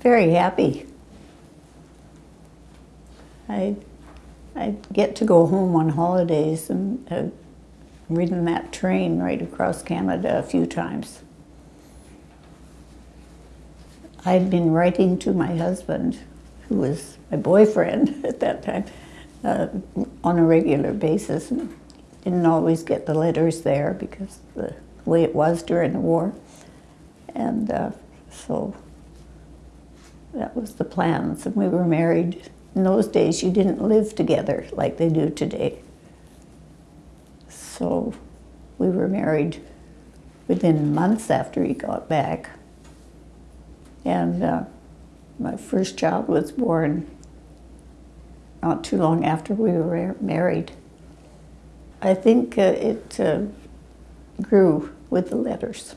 very happy. I, I get to go home on holidays and uh, ridden that train right across Canada a few times. I'd been writing to my husband, who was my boyfriend at that time, uh, on a regular basis. And didn't always get the letters there because the way it was during the war. And uh, so that was the plans. And we were married. In those days, you didn't live together like they do today. So we were married within months after he got back. And uh, my first child was born not too long after we were married. I think uh, it uh, grew with the letters.